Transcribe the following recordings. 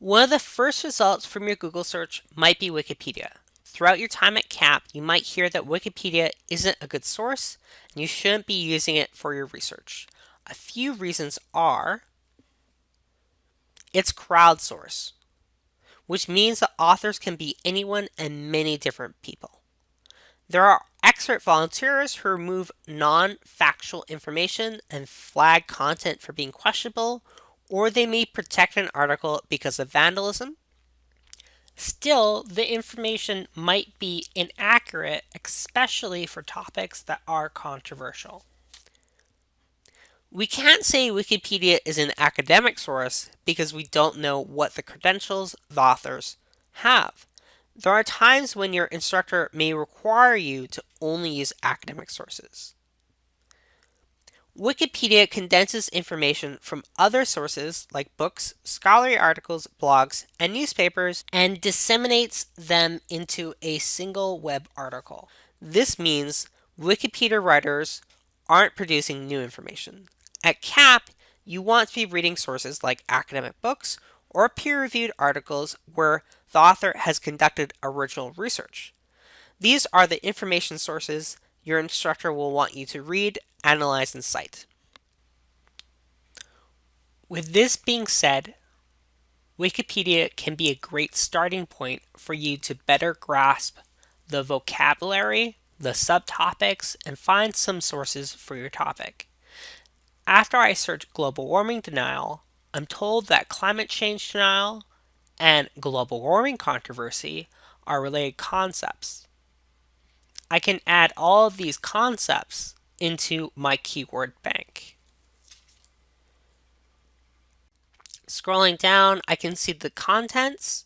One of the first results from your Google search might be Wikipedia. Throughout your time at CAP, you might hear that Wikipedia isn't a good source and you shouldn't be using it for your research. A few reasons are it's crowdsourced, which means that authors can be anyone and many different people. There are expert volunteers who remove non-factual information and flag content for being questionable or they may protect an article because of vandalism. Still, the information might be inaccurate, especially for topics that are controversial. We can't say Wikipedia is an academic source because we don't know what the credentials the authors have. There are times when your instructor may require you to only use academic sources. Wikipedia condenses information from other sources like books, scholarly articles, blogs, and newspapers and disseminates them into a single web article. This means Wikipedia writers aren't producing new information. At CAP, you want to be reading sources like academic books or peer-reviewed articles where the author has conducted original research. These are the information sources your instructor will want you to read, analyze, and cite. With this being said, Wikipedia can be a great starting point for you to better grasp the vocabulary, the subtopics, and find some sources for your topic. After I search global warming denial, I'm told that climate change denial and global warming controversy are related concepts. I can add all of these concepts into my keyword bank. Scrolling down, I can see the contents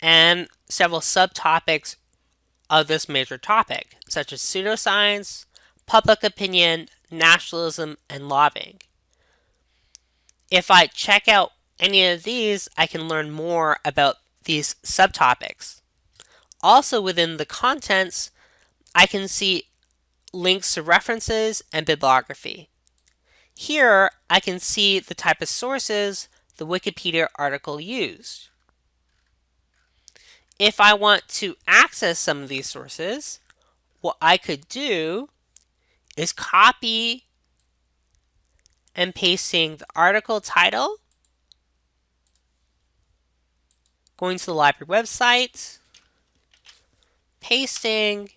and several subtopics of this major topic, such as pseudoscience, public opinion, nationalism, and lobbying. If I check out any of these, I can learn more about these subtopics. Also within the contents, I can see links to references and bibliography. Here, I can see the type of sources the Wikipedia article used. If I want to access some of these sources, what I could do is copy and pasting the article title, going to the library website, pasting,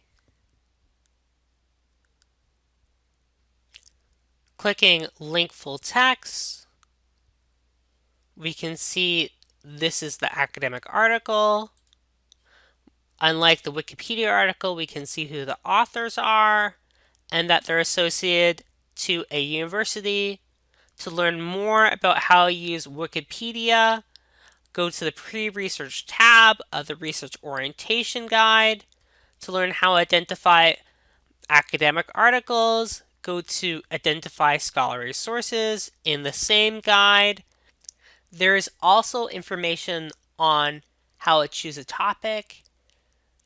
clicking link full text, we can see this is the academic article. Unlike the Wikipedia article, we can see who the authors are and that they're associated to a university. To learn more about how to use Wikipedia, go to the pre-research tab of the research orientation guide. To learn how to identify academic articles, go to identify scholarly sources in the same guide. There is also information on how to choose a topic,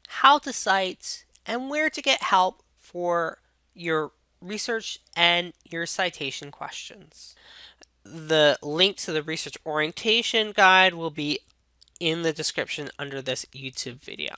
how to cite, and where to get help for your research and your citation questions. The link to the research orientation guide will be in the description under this YouTube video.